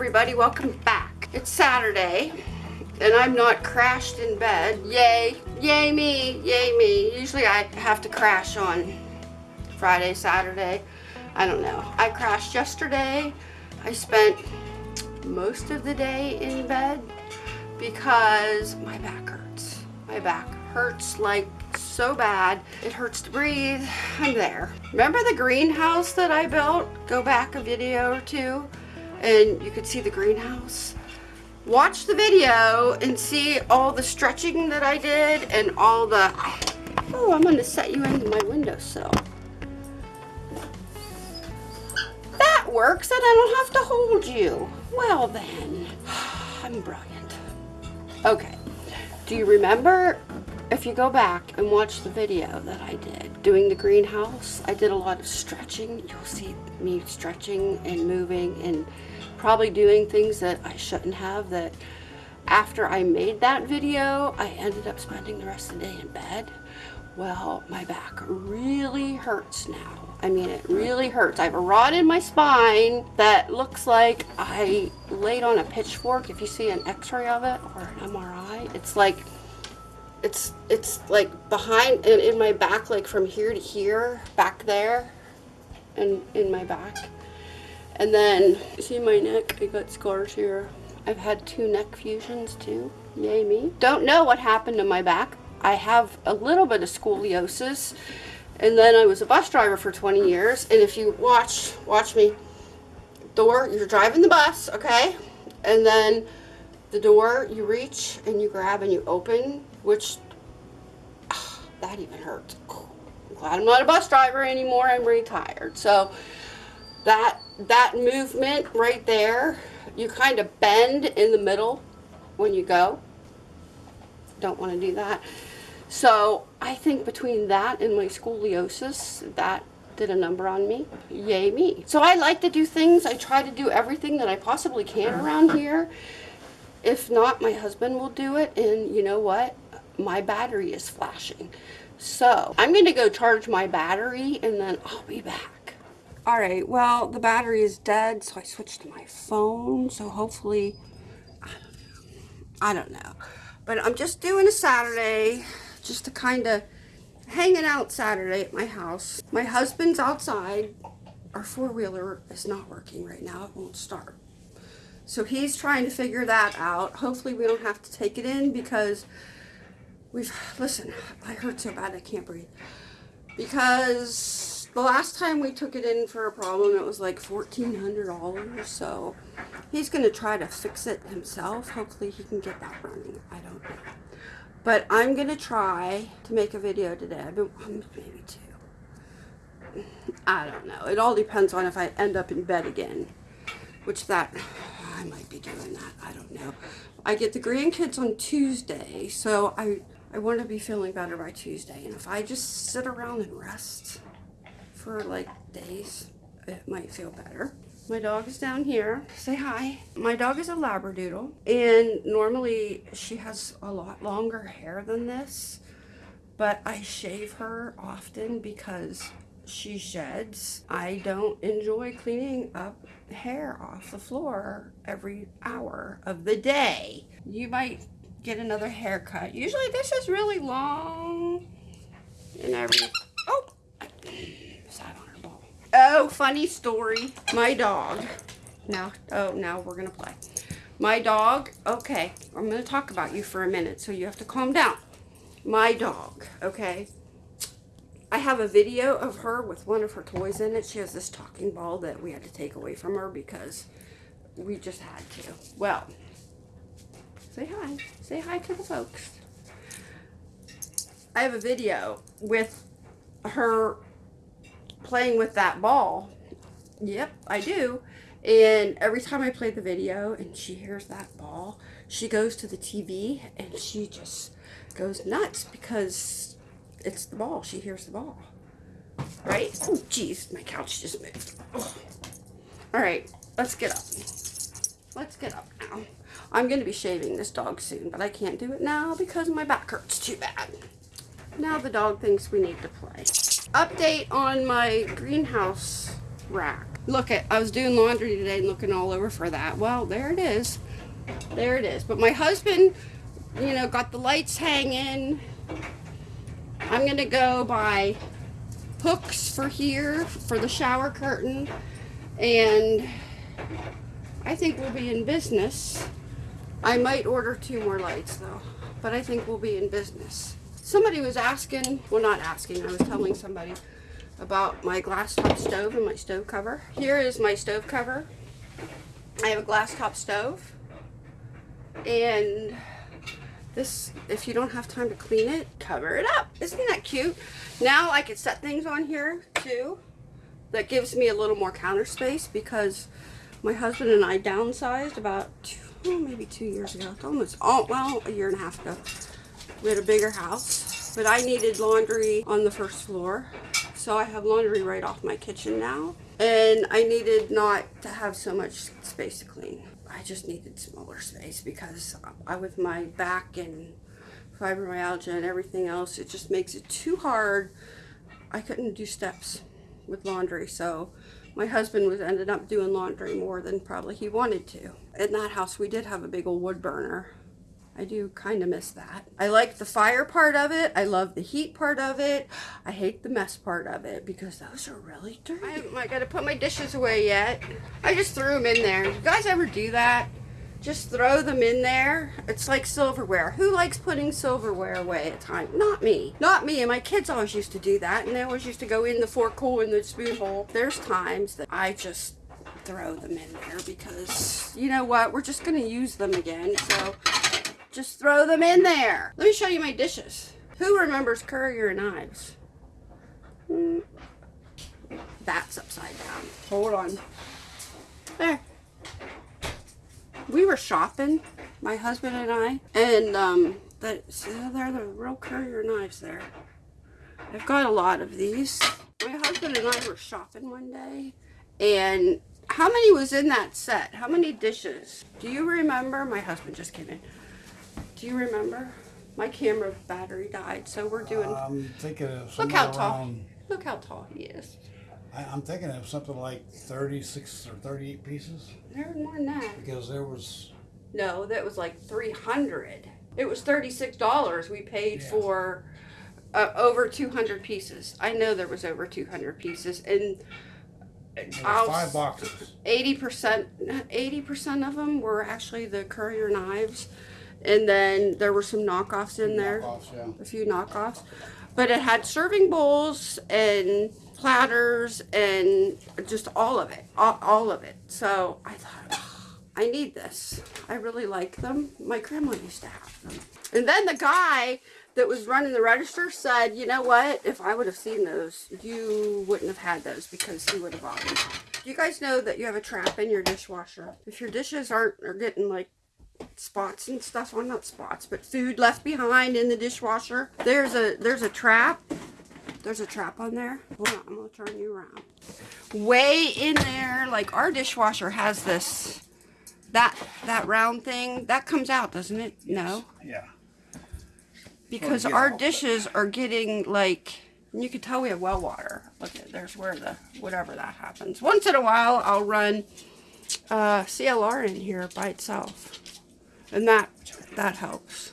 everybody, welcome back. It's Saturday and I'm not crashed in bed. Yay, yay me, yay me. Usually I have to crash on Friday, Saturday. I don't know. I crashed yesterday. I spent most of the day in bed because my back hurts. My back hurts like so bad. It hurts to breathe. I'm there. Remember the greenhouse that I built? Go back a video or two and you could see the greenhouse. Watch the video and see all the stretching that I did and all the, oh, I'm gonna set you into my windowsill. That works and I don't have to hold you. Well then, I'm brilliant. Okay, do you remember if you go back and watch the video that I did doing the greenhouse, I did a lot of stretching. You'll see me stretching and moving and probably doing things that I shouldn't have that after I made that video, I ended up spending the rest of the day in bed. Well, my back really hurts now. I mean, it really hurts. I have a rod in my spine that looks like I laid on a pitchfork. If you see an x-ray of it or an MRI, it's like it's it's like behind and in my back like from here to here back there and in my back. And then see my neck I got scars here. I've had two neck fusions too. Yay me. Don't know what happened to my back. I have a little bit of scoliosis. And then I was a bus driver for 20 years. And if you watch watch me door you're driving the bus okay? And then the door you reach and you grab and you open which that even hurts. I'm glad I'm not a bus driver anymore. I'm retired. So that that movement right there, you kind of bend in the middle when you go. Don't want to do that. So I think between that and my scoliosis, that did a number on me. Yay me. So I like to do things. I try to do everything that I possibly can around here. If not, my husband will do it. And you know what? My battery is flashing. So I'm going to go charge my battery and then I'll be back. All right, well, the battery is dead, so I switched to my phone. So hopefully, I don't know. I don't know. But I'm just doing a Saturday just to kind of hanging out Saturday at my house. My husband's outside. Our four-wheeler is not working right now. It won't start. So he's trying to figure that out. Hopefully we don't have to take it in because we've, listen, I hurt so bad I can't breathe. Because the last time we took it in for a problem, it was like $1,400. So he's going to try to fix it himself. Hopefully he can get that running. I don't know. But I'm going to try to make a video today. I've been, maybe two. I don't know. It all depends on if I end up in bed again. Which that, I might be doing that. I don't know. I get the grandkids on Tuesday. So I I want to be feeling better by Tuesday. And if I just sit around and rest for like days, it might feel better. My dog is down here. Say hi. My dog is a Labradoodle. And normally she has a lot longer hair than this. But I shave her often because she sheds. I don't enjoy cleaning up hair off the floor every hour of the day. You might get another haircut. Usually this is really long and every, oh, on her ball. Oh, funny story. My dog, now, oh, now we're gonna play. My dog, okay, I'm gonna talk about you for a minute, so you have to calm down. My dog, okay, I have a video of her with one of her toys in it. She has this talking ball that we had to take away from her because we just had to. Well, Say hi. Say hi to the folks. I have a video with her playing with that ball. Yep, I do. And every time I play the video and she hears that ball, she goes to the TV and she just goes nuts because it's the ball. She hears the ball. Right? Oh, jeez, my couch just moved. All right, let's get up. Let's get up now. I'm going to be shaving this dog soon, but I can't do it now because my back hurts too bad. Now the dog thinks we need to play. Update on my greenhouse rack. Look at, I was doing laundry today and looking all over for that. Well, there it is. There it is. But my husband, you know, got the lights hanging. I'm gonna go buy hooks for here for the shower curtain and I think we'll be in business. I might order two more lights though, but I think we'll be in business. Somebody was asking, well not asking, I was telling somebody about my glass top stove and my stove cover. Here is my stove cover. I have a glass top stove and this, if you don't have time to clean it, cover it up. Isn't that cute? Now I can set things on here too. That gives me a little more counter space because my husband and I downsized about two, oh, maybe two years ago. It's almost, oh, well, a year and a half ago. We had a bigger house, but I needed laundry on the first floor. So I have laundry right off my kitchen now. And I needed not to have so much space to clean. I just needed smaller space because I, with my back and fibromyalgia and everything else, it just makes it too hard. I couldn't do steps with laundry, so my husband was ended up doing laundry more than probably he wanted to. In that house, we did have a big old wood burner. I do kind of miss that. I like the fire part of it. I love the heat part of it. I hate the mess part of it because those are really dirty. I, I got to put my dishes away yet. I just threw them in there. You guys ever do that? Just throw them in there. It's like silverware. Who likes putting silverware away at times? Not me. Not me. And my kids always used to do that. And they always used to go in the fork hole and the spoon hole. There's times that I just throw them in there because you know what? We're just going to use them again. So just throw them in there. Let me show you my dishes. Who remembers Currier and Ives? Hmm. That's upside down. Hold on. There we were shopping, my husband and I, and um, that see, there the real Currier and Ives there. I've got a lot of these. My husband and I were shopping one day, and how many was in that set? How many dishes? Do you remember? My husband just came in. Do you remember? My camera battery died, so we're doing. I'm thinking of look how tall. Look how tall he is. I, I'm thinking of something like 36 or 38 pieces There There's more than that. because there was, No, that was like three hundred. It was thirty-six dollars we paid Yeah. for uh, over two hundred pieces. I know there was over two hundred pieces, and there was I'll five boxes. eighty percent, eighty percent of them were actually the Currier and Ives, and then there were some knockoffs in there, Knockoffs, yeah. a few knockoffs, but it had serving bowls and platters and just all of it, all, all of it. So I thought, "Oh, I need this. I really like them. My grandma used to have them. And then the guy that was running the register said, you know what? If I would have seen those, you wouldn't have had those because he would have bought them. Do you guys know that you have a trap in your dishwasher? If your dishes aren't are getting like spots and stuff on not spots, but food left behind in the dishwasher, there's a there's a trap. There's a trap on there. Hold on, I'm gonna turn you around. Way in there, like our dishwasher has this that that round thing that comes out, doesn't it? No, Yeah. Because yeah. our dishes are getting like you can tell we have well water. Look at there's where the whatever that happens. Once in a while, I'll run uh, CLR in here by itself, and that that helps.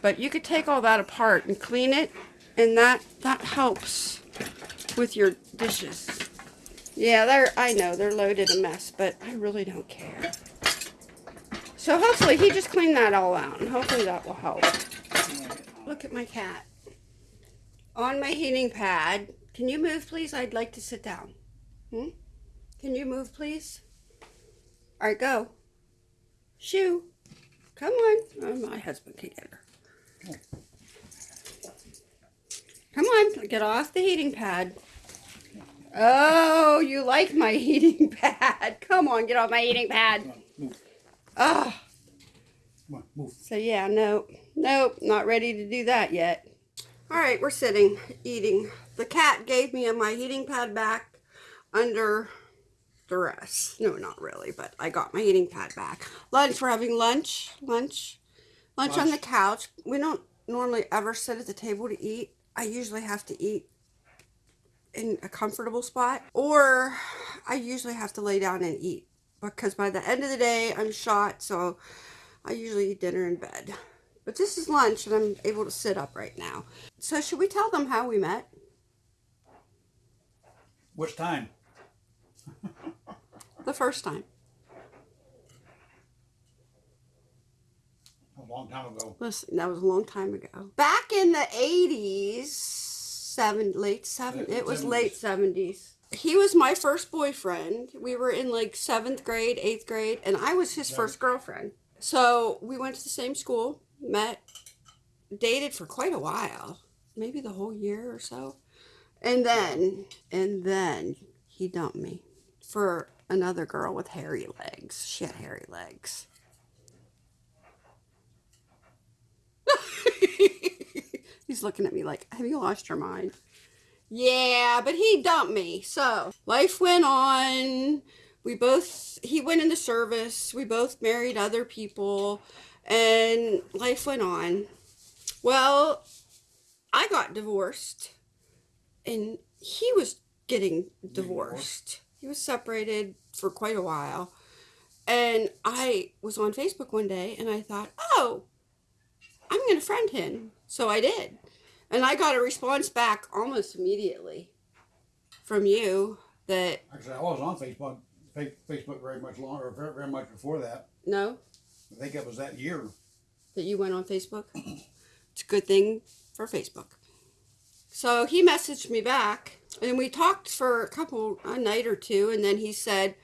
But you could take all that apart and clean it, and that that helps with your dishes. Yeah, they're I know they're loaded a mess, but I really don't care. So hopefully he just cleaned that all out, and hopefully that will help. Look at my cat. On my heating pad. Can you move, please? I'd like to sit down. Hmm? Can you move, please? All right, go. Shoo. Come on. Oh, my husband can get her. Come on, get off the heating pad. Oh, you like my heating pad. Come on, get off my heating pad. Move. Oh, Come on, move. so yeah, nope, nope, not ready to do that yet. All right, we're sitting, eating. The cat gave me my heating pad back under the duress. No, not really, but I got my heating pad back. Lunch, we're having lunch, lunch, lunch, on the couch. We don't normally ever sit at the table to eat. I usually have to eat in a comfortable spot, or I usually have to lay down and eat because by the end of the day, I'm shot. So I usually eat dinner in bed. But this is lunch and I'm able to sit up right now. So, should we tell them how we met? Which time? The first time. A long time ago. Listen, that was a long time ago. Back in the 80s, seven, late seven, it was 70s. late 70s. He was my first boyfriend. We were in like seventh grade, eighth grade, and I was his first girlfriend. So we went to the same school, met, dated for quite a while, maybe the whole year or so. And then, and then he dumped me for another girl with hairy legs. She had hairy legs. He's looking at me like, Have you lost your mind? Yeah, but he dumped me. So life went on. We both, he went into service. We both married other people, and life went on. Well, I got divorced, and he was getting divorced. He was separated for quite a while. And I was on Facebook one day and I thought, oh, I'm going to friend him. So I did. And I got a response back almost immediately from you that, Actually, I was on Facebook, Facebook very much longer, very, very much before that. no, I think it was that year. that you went on Facebook. It's a good thing for Facebook. So he messaged me back and we talked for a couple, a night or two. And then he said,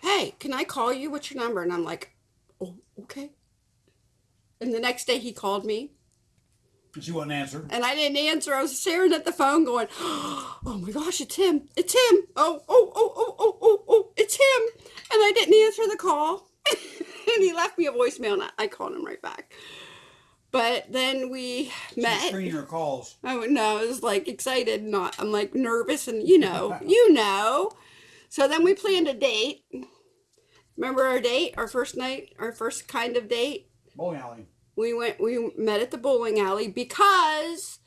Hey, can I call you? What's your number? And I'm like, Oh, okay. And the next day he called me And she wouldn't answer. and I didn't answer. I was staring at the phone going, Oh my gosh, it's him. It's him. Oh, oh, oh, oh, oh, oh, oh, it's him. And I didn't answer the call. and he left me a voicemail and I- called him right back. But then we met. screening her calls. I would know. I was like excited, not I'm like nervous, and you know, you know. So then we planned a date. Remember our date, our first night, our first kind of date. Bowling alley. We went. We met at the bowling alley because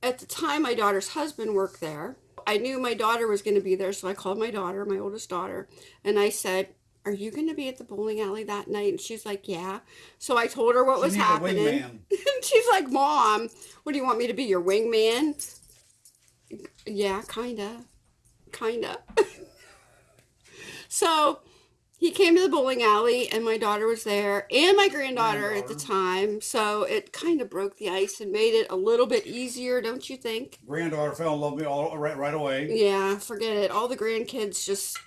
at the time my daughter's husband worked there. I knew my daughter was going to be there, so I called my daughter, my oldest daughter, and I said. Are you going to be at the bowling alley that night? And she's like, Yeah. So I told her what She was happening. And she's like, Mom, what do you want me to be? Your wingman? Yeah, kinda. Kinda. so he came to the bowling alley and my daughter was there and my granddaughter at the time. So it kind of broke the ice and made it a little bit easier, don't you think? Granddaughter fell in love with me all right, right away. Yeah, forget it. All the grandkids just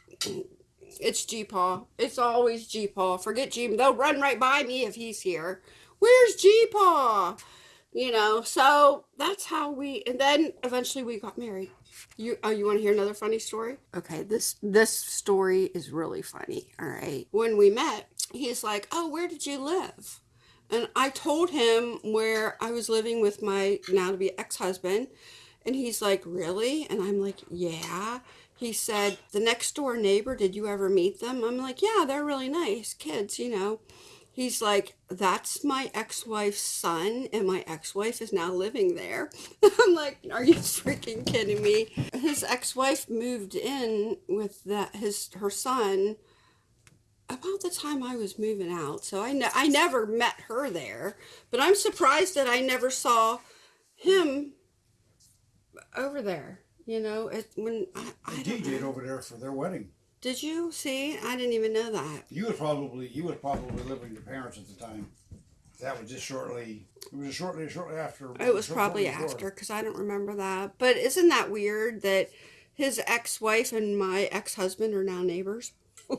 it's G Paw. It's always G Paw. Forget G they'll run right by me if he's here. Where's G Paw? You know, so that's how we and then eventually we got married. You oh you want to hear another funny story? Okay, this this story is really funny. All right. When we met, he's like, "Oh, where did you live?" And I told him where I was living with my now to be ex-husband. And he's like, Really? And I'm like, Yeah. He said, The next door neighbor, did you ever meet them? I'm like, Yeah, they're really nice kids, you know. He's like, That's my ex wife's son, and my ex wife is now living there. I'm like, Are you freaking kidding me? His ex wife moved in with that his her son about the time I was moving out. So I, ne- I never met her there, but I'm surprised that I never saw him over there. You know, it when I, I I don't DJ'd know. over there for their wedding. Did you see? I didn't even know that. You was probably you was probably living with your parents at the time. That was just shortly. It was shortly shortly after. It was probably after because I don't remember that. But isn't that weird that his ex-wife and my ex-husband are now neighbors?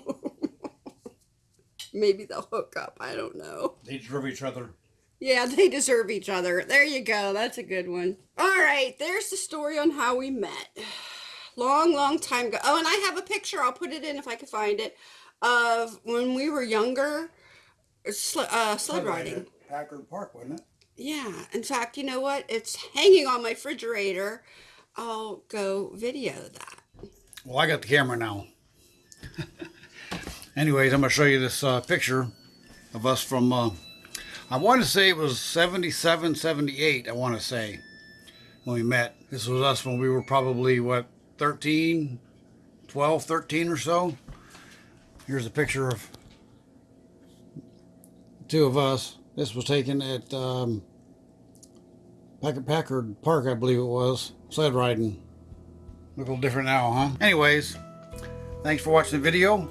Maybe they'll hook up. I don't know. They drove each other. Yeah, they deserve each other. There you go. That's a good one. All right, there's the story on how we met. Long, long time ago. Oh, and I have a picture. I'll put it in if I can find it of when we were younger, sl- uh, sled riding. Packard Park, wasn't it? Yeah. In fact, you know what? It's hanging on my refrigerator. I'll go video that. Well, I got the camera now. Anyways, I'm gonna show you this uh, picture of us from. Uh, I want to say it was 77, 78. I want to say. when we met. This was us when we were probably, what, 13, 12, 13 or so. Here's a picture of two of us. This was taken at um, Packard Packard Park, I believe it was. Sled riding. Look a little different now, huh? Anyways, thanks for watching the video.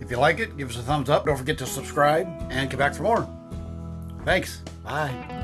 If you like it, give us a thumbs up. Don't forget to subscribe and come back for more. Thanks. Bye.